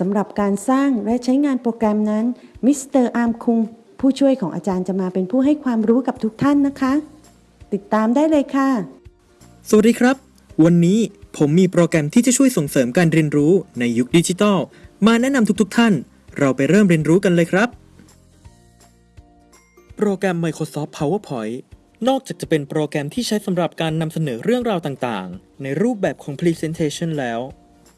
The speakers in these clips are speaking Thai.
สำหรับการสร้างและใช้งานโปรแกรมนั้นมิสเตอร์อาร์มคุงผู้ช่วยของอาจารย์จะมาเป็นผู้ให้ความรู้กับทุกท่านนะคะ ติดตามได้เลยค่ะ สวัสดีครับ วันนี้ผมมีโปรแกรมที่จะช่วยส่งเสริมการเรียนรู้ในยุคดิจิทัล มาแนะนำทุกๆทท่าน เราไปเริ่มเรียนรู้กันเลยครับ โปรแกรม Microsoft PowerPoint นอกจากจะเป็นโปรแกรมที่ใช้สำหรับการนำเสนอเรื่องราวต่างๆ ในรูปแบบของ Presentation แล้ว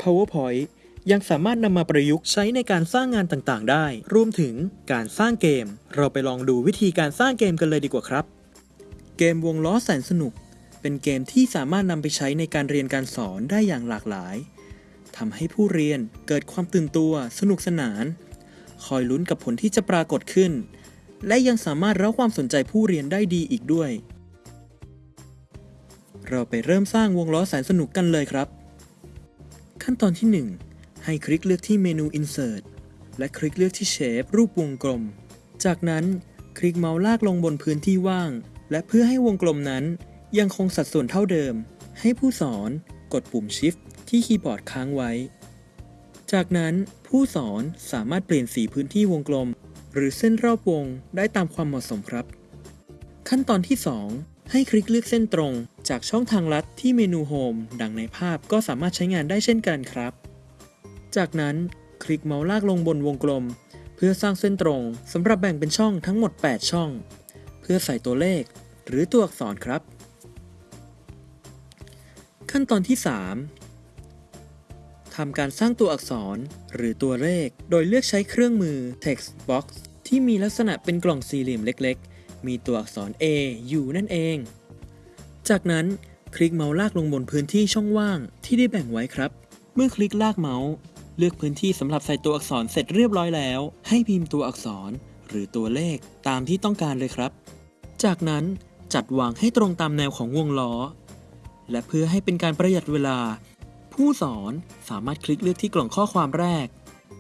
PowerPoint ยังสามารถนำมาประยุกต์ใช้ในการสร้างงานต่างๆ ได้ รวมถึงการสร้างเกม เราไปลองดูวิธีการสร้างเกมกันเลยดีกว่าครับ เกมวงล้อแสนสนุก เป็นเกมที่สามารถนำไปใช้ในการเรียนการสอนได้อย่างหลากหลายทำให้ผู้เรียนเกิดความตื่นตัว สนุกสนาน คอยลุ้นกับผลที่จะปรากฏขึ้น และยังสามารถเร้าความสนใจผู้เรียนได้ดีอีกด้วย เราไปเริ่มสร้างวงล้อแสนสนุกกันเลยครับ ขั้นตอนที่ 1 ให้คลิกเลือกที่เมนู Insert และคลิกเลือกที่ Shape รูปวงกลม จากนั้นคลิกเมาส์ลากลงบนพื้นที่ว่าง และเพื่อให้วงกลมนั้น ยังคงสัดส่วนเท่าเดิม ให้ผู้สอนกดปุ่ม Shift ที่คีย์บอร์ดค้างไว้ จากนั้นผู้สอนสามารถเปลี่ยนสีพื้นที่วงกลม หรือเส้นรอบวงได้ตามความเหมาะสมครับ ขั้นตอนที่ 2 ให้คลิกเลือกเส้นตรง จากช่องทางลัดที่เมนู Home ดังในภาพก็สามารถใช้งานได้เช่นกันครับ จากนั้นคลิกเมาส์ลากลงบนวงกลม เพื่อสร้างเส้นตรงสำหรับแบ่งเป็นช่องทั้งหมด 8 ช่อง เพื่อใส่ตัวเลข หรือตัวอักษรครับ ขั้นตอนที่ 3ทำการสร้างตัวอักษรหรือตัวเลข โดยเลือกใช้เครื่องมือ text box ที่มีลักษณะเป็นกล่องสี่เหลี่ยมเล็ก ๆ มีตัวอักษร A อยู่นั่นเอง จากนั้นคลิกเมาส์ลากลงบนพื้นที่ช่องว่างที่ได้แบ่งไว้ครับ เมื่อคลิกลากเมาส์ เลือกพื้นที่สำหรับใส่ตัวอักษรเสร็จเรียบร้อยแล้ว ให้พิมพ์ตัวอักษรหรือตัวเลขตามที่ต้องการเลยครับ จากนั้นจัดวางให้ตรงตามแนวของวงล้อ และเพื่อให้เป็นการประหยัดเวลา ผู้สอนสามารถคลิกเลือกที่กล่องข้อความแรก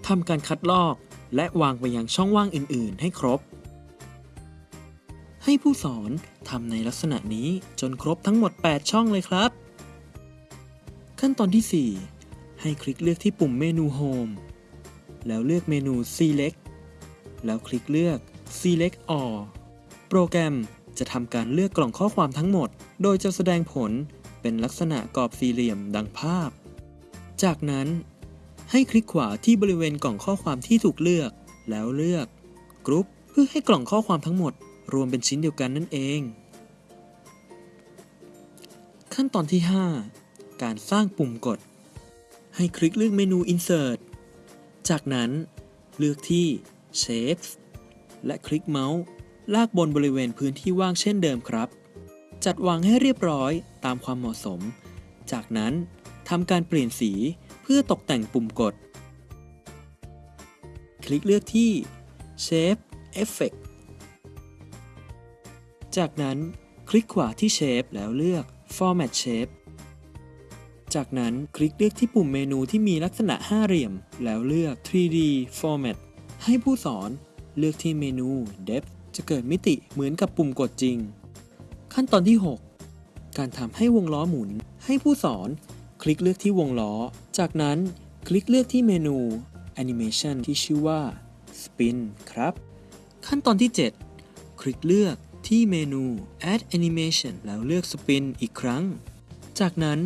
ทำการคัดลอก และวางไปยังช่องว่างอื่น ๆ ให้ครบ ให้ผู้สอนทำในลักษณะนี้จนครบทั้งหมด 8 ช่องเลยครับ ขั้นตอนที่ 4 ให้คลิกเลือกที่ปุ่มเมนู Home แล้วเลือกเมนู Select แล้วคลิกเลือก Select All โปรแกรมจะทำการเลือกกล่องข้อความทั้งหมด โดยจะแสดงผลเป็นลักษณะกรอบสี่เหลี่ยมดังภาพ จากนั้น ให้คลิกขวาที่บริเวณกล่องข้อความที่ถูกเลือก แล้วเลือกกรุ๊ปเพื่อให้กล่องข้อความทั้งหมด รวมเป็นชิ้นเดียวกันนั่นเอง ขั้นตอนที่ 5 การสร้างปุ่มกด ให้คลิกเลือกเมนู Insert จากนั้นเลือกที่ Shapes และคลิกเมาส์ลากบนบริเวณพื้นที่ว่างเช่นเดิมครับ จัดวางให้เรียบร้อยตามความเหมาะสม จากนั้นทำการเปลี่ยนสีเพื่อตกแต่งปุ่มกด คลิกเลือกที่ Shape Effect จากนั้นคลิกขวาที่ Shape แล้วเลือก Format Shape จากนั้นคลิกเลือกที่ปุ่มเมนูที่มีลักษณะห้าเหลี่ยม แล้วเลือก 3D Format ให้ผู้สอนเลือกที่เมนู Depth จะเกิดมิติเหมือนกับปุ่มกดจริง ขั้นตอนที่ 6 การทำให้วงล้อหมุน ให้ผู้สอนคลิกเลือกที่วงล้อ จากนั้นคลิกเลือกที่เมนู Animation ที่ชื่อว่า Spin ครับ ขั้นตอนที่ 7 คลิกเลือกที่เมนู Add Animation แล้วเลือก Spin อีกครั้ง จากนั้น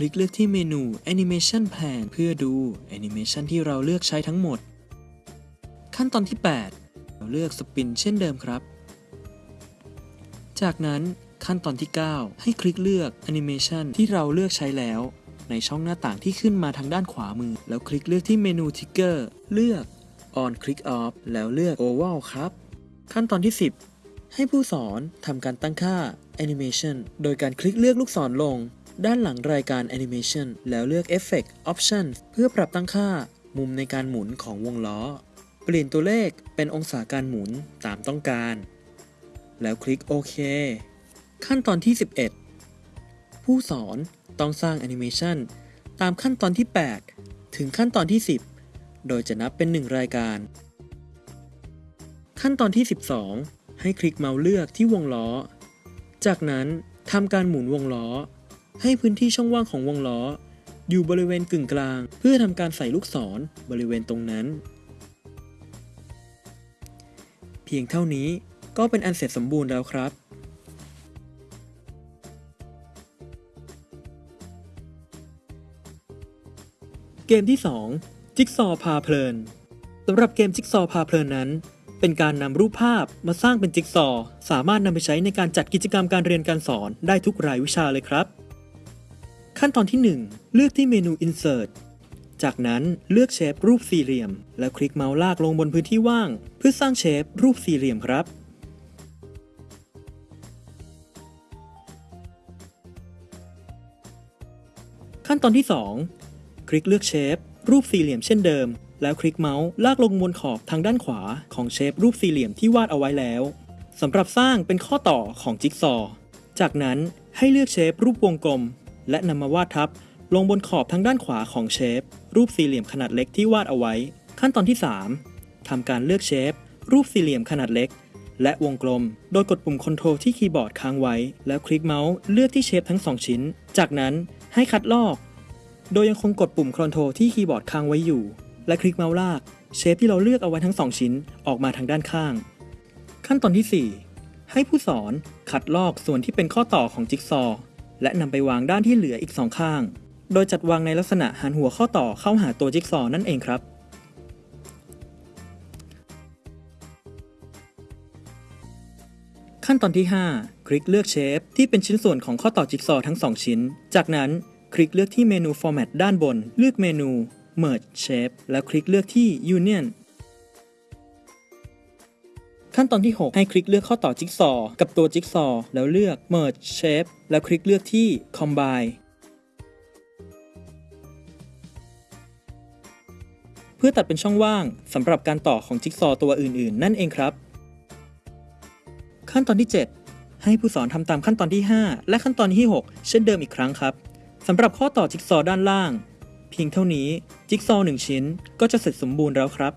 คลิกเลือกที่เมนู Animation Plan เพื่อดู Animation ที่เราเลือกใช้ทั้งหมด ขั้นตอนที่ 8 เราเลือก Spin เช่นเดิมครับ จากนั้นขั้นตอนที่ 9 ให้คลิกเลือก Animation ที่เราเลือกใช้แล้ว ในช่องหน้าต่างที่ขึ้นมาทางด้านขวามือ แล้วคลิกเลือกที่เมนู Trigger เลือก On Click Off แล้วเลือก Oval ครับ ขั้นตอนที่ 10 ให้ผู้สอนทำการตั้งค่า Animation โดยการคลิกเลือกลูกศรลง ด้านหลังรายการ Animation แล้วเลือก Effect Option เพื่อปรับตั้งค่า มุมในการหมุนของวงล้อ เปลี่ยนตัวเลขเป็นองศาการหมุนตามต้องการ แล้วคลิกโอเค ขั้นตอนที่ 11 ผู้สอนต้องสร้างแอนิเมชันตามขั้นตอนที่ 8 ถึงขั้นตอนที่ 10 โดยจะนับเป็น 1 รายการ ขั้นตอนที่ 12 ให้คลิกเมาส์เลือกที่วงล้อ จากนั้นทำการหมุนวงล้อ ให้พื้นที่ช่องว่างของวงล้อ อยู่บริเวณกึ่งกลาง เพื่อทำการใส่ลูกศรบริเวณตรงนั้น เพียงเท่านี้ก็เป็นอันเสร็จสมบูรณ์แล้วครับเกมที่ 2 จิ๊กซอว์พาเพลินสำหรับเกมจิ๊กซอว์พาเพลินนั้น เป็นการนำรูปภาพมาสร้างเป็นจิ๊กซอว์สามารถนำไปใช้ในการจัดกิจกรรมการเรียนการสอนได้ทุกรายวิชาเลยครับ ขั้นตอนที่ 1 เลือกที่เมนู Insert จากนั้นเลือกเชฟรูปสี่เหลี่ยม แล้วคลิกเมาส์ลากลงบนพื้นที่ว่าง เพื่อสร้างเชฟรูปสี่เหลี่ยมครับ ขั้นตอนที่ 2 คลิกเลือกเชฟรูปสี่เหลี่ยมเช่นเดิม แล้วคลิกเมาส์ลากลงบนขอบทางด้านขวาของเชฟรูปสี่เหลี่ยมที่วาดเอาไว้แล้วสำหรับสร้างเป็นข้อต่อของจิ๊กซอว์จากนั้นให้เลือกเชฟรูปวงกลม และนำมาวาดทับ ลงบนขอบทางด้านขวาของเชฟ รูปสี่เหลี่ยมขนาดเล็กที่วาดเอาไว้ ขั้นตอนที่ 3ทำการเลือกเชฟ รูปสี่เหลี่ยมขนาดเล็ก และวงกลม โดยกดปุ่ม Ctrl ที่คีย์บอร์ดค้างไว้ แล้วคลิกเมาส์เลือกที่เชฟทั้งสองชิ้น จากนั้นให้คัดลอก โดยยังคงกดปุ่ม Ctrl ที่คีย์บอร์ดค้างไว้อยู่ และคลิกเมาส์ลากเชฟที่เราเลือกเอาไว้ทั้งสองชิ้นออกมาทางด้านข้าง ขั้นตอนที่ 4 ให้ผู้สอนคัดลอกส่วนที่เป็นข้อต่อของจิ๊กซอว์ และนำไปวางด้านที่เหลืออีกสองข้าง โดยจัดวางในลักษณะหันหัวข้อต่อเข้าหาตัวจิ๊กซอว์นั่นเองครับ ขั้นตอนที่ 5 คลิกเลือกเชฟที่เป็นชิ้นส่วนของข้อต่อจิ๊กซอว์ทั้ง 2 ชิ้น จากนั้นคลิกเลือกที่เมนู Format ด้านบน เลือกเมนู Merge Shape แล้วคลิกเลือกที่ Union ขั้นตอนที่ 6 ให้คลิกเลือกข้อต่อจิ๊กซอว์กับตัวจิ๊กซอว์แล้วเลือก Merge Shape แล้วคลิกเลือกที่ Combine เพื่อตัดเป็นช่องว่างสำหรับการต่อของจิ๊กซอว์ตัวอื่นๆ นั่นเองครับ ขั้นตอนที่ 7 ให้ผู้สอนทำตามขั้นตอนที่ 5 และขั้นตอนที่ 6 เช่นเดิมอีกครั้งครับสำหรับข้อต่อจิ๊กซอว์ด้านล่าง เพียงเท่านี้จิ๊กซอว์หนึ่งชิ้นก็จะเสร็จสมบูรณ์แล้วครับ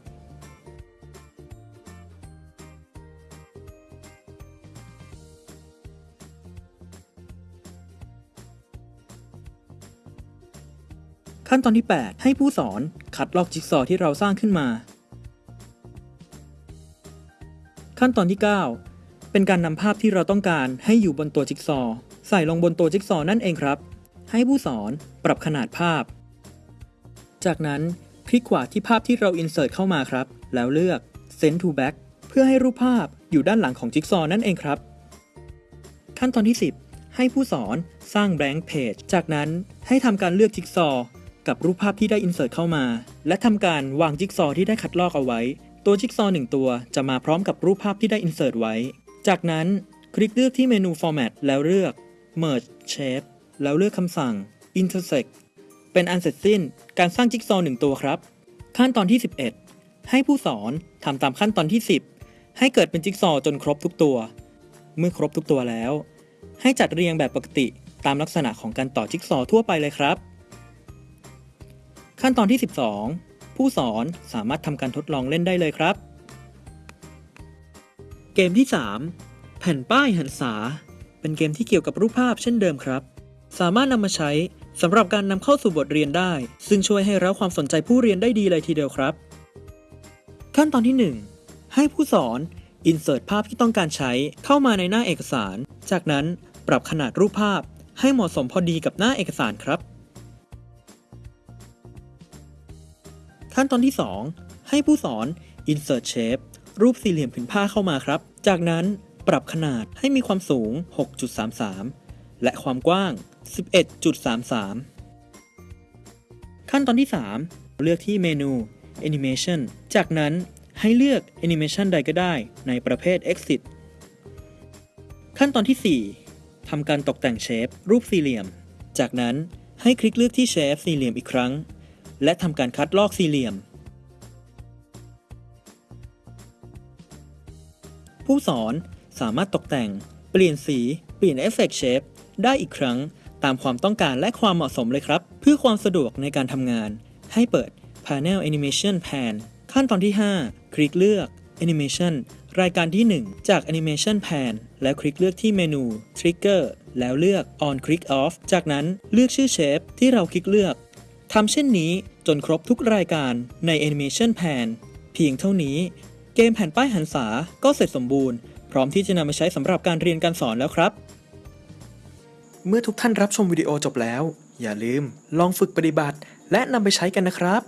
ขั้นตอนที่ 8 ให้ผู้สอนคัดลอกจิ๊กซอว์ที่เราสร้างขึ้นมา ขั้นตอนที่ 9 เป็นการนำภาพที่เราต้องการให้อยู่บนตัวจิ๊กซอว์ใส่ลงบนตัวจิ๊กซอวนั่นเองครับ ให้ผู้สอนปรับขนาดภาพ จากนั้นคลิกขวาที่ภาพที่เรา insert เข้ามาครับ แล้วเลือก send to back เพื่อให้รูปภาพอยู่ด้านหลังของจิ๊กซอวนั่นเองครับ ขั้นตอนที่ 10 ให้ผู้สอนสร้าง blank page จากนั้นให้ทำการเลือกจิ๊กซอ กับรูปภาพที่ได้ insert เข้ามา และทำการวางจิ๊กซอที่ได้คัดลอกเอาไว้ ตัวจิ๊กซอหนึ่งตัวจะมาพร้อมกับรูปภาพที่ได้ insert ไว้ จากนั้นคลิกเลือกที่เมนู format แล้วเลือก merge shape แล้วเลือกคำสั่ง intersect เป็นอันเสร็จสิ้นการสร้างจิ๊กซอหนึ่งตัวครับ ขั้นตอนที่ 11 ให้ผู้สอนทำตามขั้นตอนที่ 10 ให้เกิดเป็นจิ๊กซอจนครบทุกตัว เมื่อครบทุกตัวแล้ว ให้จัดเรียงแบบปกติตามลักษณะของการต่อจิ๊กซอทั่วไปเลยครับ ขั้นตอนที่ 12 ผู้สอนสามารถทำการทดลองเล่นได้เลยครับ เกมที่ 3 แผ่นป้ายหันษา เป็นเกมที่เกี่ยวกับรูปภาพเช่นเดิมครับ สามารถนำมาใช้สำหรับการนำเข้าสู่บทเรียนได้ ซึ่งช่วยให้เร้าความสนใจผู้เรียนได้ดีเลยทีเดียวครับ ขั้นตอนที่ 1 ให้ผู้สอน insert ภาพที่ต้องการใช้เข้ามาในหน้าเอกสาร จากนั้นปรับขนาดรูปภาพให้เหมาะสมพอดีกับหน้าเอกสารครับ ขั้นตอนที่ 2 ให้ผู้สอน insert shape รูปสี่เหลี่ยมผืนผ้าเข้ามาครับ จากนั้นปรับขนาดให้มีความสูง 6.33 และความกว้าง 11.33 ขั้นตอนที่ 3 เลือกที่เมนู Animation จากนั้นให้เลือก Animation ใดก็ได้ในประเภท Exit ขั้นตอนที่ 4ทำการตกแต่งเชฟรูปสี่เหลี่ยม จากนั้นให้คลิกเลือกที่เชฟสี่เหลี่ยมอีกครั้ง และทำการคัดลอกสี่เหลี่ยม ผู้สอนสามารถตกแต่ง เปลี่ยนสี เปลี่ยนเอฟเฟกต์เชฟได้อีกครั้งตามความต้องการและความเหมาะสมเลยครับ เพื่อความสะดวกในการทำงาน ให้เปิด Panel Animation Pan ขั้นตอนที่ 5 คลิกเลือก Animation รายการที่ 1 จาก Animation Pan แล้วคลิกเลือกที่เมนู Trigger แล้วเลือก On Click Off จากนั้นเลือกชื่อเชฟที่เราคลิกเลือก ทำเช่นนี้จนครบทุกรายการใน Animation Pan เพียงเท่านี้ เกมแผ่นป้ายหันษาก็เสร็จสมบูรณ์ พร้อมที่จะนำมาใช้สำหรับการเรียนการสอนแล้วครับ เมื่อทุกท่านรับชมวิดีโอจบแล้ว อย่าลืมลองฝึกปฏิบัติ และนำไปใช้กันนะครับ